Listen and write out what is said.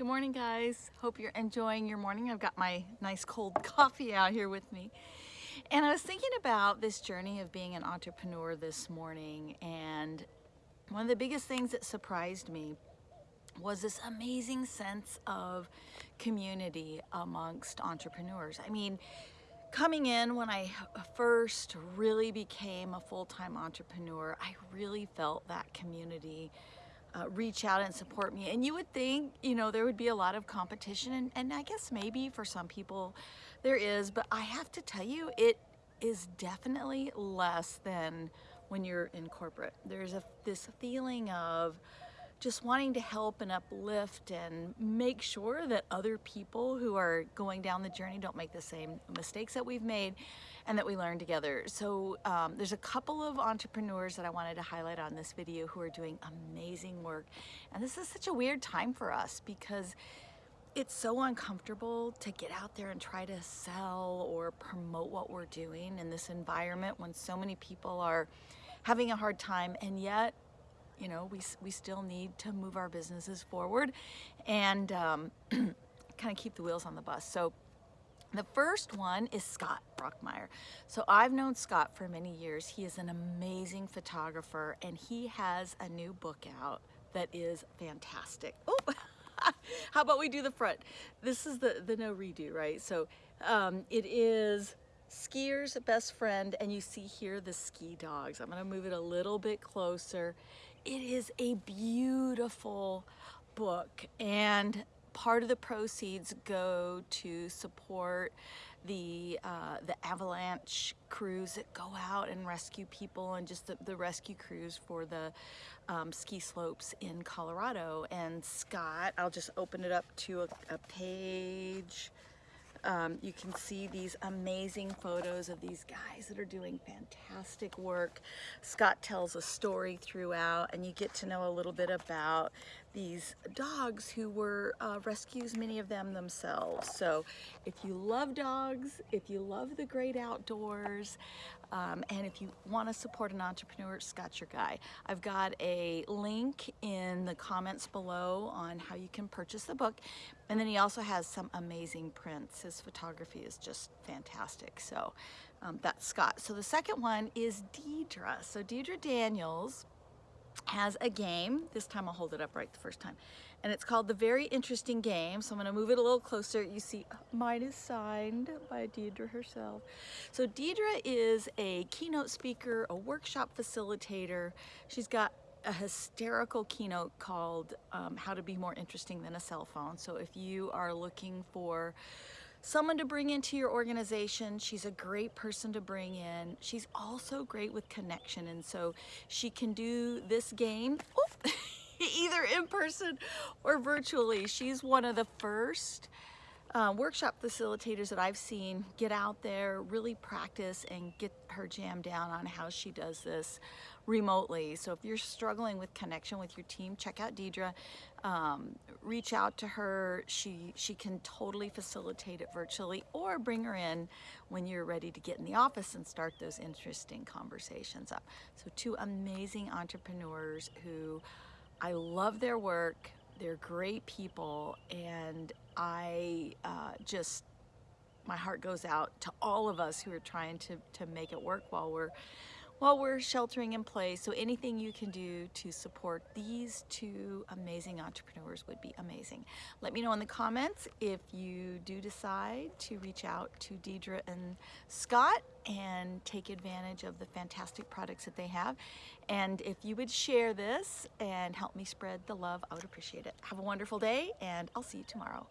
Good morning, guys. Hope you're enjoying your morning. I've got my nice cold coffee out here with me. And I was thinking about this journey of being an entrepreneur this morning, and one of the biggest things that surprised me was this amazing sense of community amongst entrepreneurs. I mean, coming in when I first really became a full-time entrepreneur, I really felt that community uh, reach out and support me. And you would think, you know, there would be a lot of competition and, and I guess maybe for some people there is, but I have to tell you, it is definitely less than when you're in corporate. There's a this feeling of just wanting to help and uplift and make sure that other people who are going down the journey don't make the same mistakes that we've made and that we learn together. So um, there's a couple of entrepreneurs that I wanted to highlight on this video who are doing amazing work. And this is such a weird time for us because it's so uncomfortable to get out there and try to sell or promote what we're doing in this environment when so many people are having a hard time and yet you know, we, we still need to move our businesses forward and um, kind of keep the wheels on the bus. So the first one is Scott Brockmeyer. So I've known Scott for many years. He is an amazing photographer and he has a new book out that is fantastic. Oh, how about we do the front? This is the, the no redo, right? So um, it is skier's best friend and you see here the ski dogs. I'm gonna move it a little bit closer it is a beautiful book and part of the proceeds go to support the uh, the avalanche crews that go out and rescue people and just the, the rescue crews for the um, ski slopes in Colorado. And Scott I'll just open it up to a, a page um, you can see these amazing photos of these guys that are doing fantastic work. Scott tells a story throughout and you get to know a little bit about these dogs who were uh, rescues, many of them themselves. So if you love dogs, if you love the great outdoors, um, and if you want to support an entrepreneur, Scott's your guy. I've got a link in the comments below on how you can purchase the book. And then he also has some amazing prints. His photography is just fantastic. So um, that's Scott. So the second one is Deidre. So Deidre Daniels has a game. This time I'll hold it up right the first time. And it's called The Very Interesting Game. So I'm gonna move it a little closer. You see mine is signed by Deidre herself. So Deidre is a keynote speaker, a workshop facilitator. She's got a hysterical keynote called um, How to Be More Interesting Than a Cell Phone. So if you are looking for someone to bring into your organization. She's a great person to bring in. She's also great with connection. And so she can do this game oh, either in person or virtually. She's one of the first uh, workshop facilitators that I've seen get out there, really practice and get her jam down on how she does this remotely. So if you're struggling with connection with your team, check out Deidre. Um, reach out to her. She, she can totally facilitate it virtually or bring her in when you're ready to get in the office and start those interesting conversations up. So two amazing entrepreneurs who I love their work. They're great people and I uh, just my heart goes out to all of us who are trying to, to make it work while we're while we're sheltering in place. So anything you can do to support these two amazing entrepreneurs would be amazing. Let me know in the comments if you do decide to reach out to Deidre and Scott and take advantage of the fantastic products that they have. And if you would share this and help me spread the love, I would appreciate it. Have a wonderful day and I'll see you tomorrow.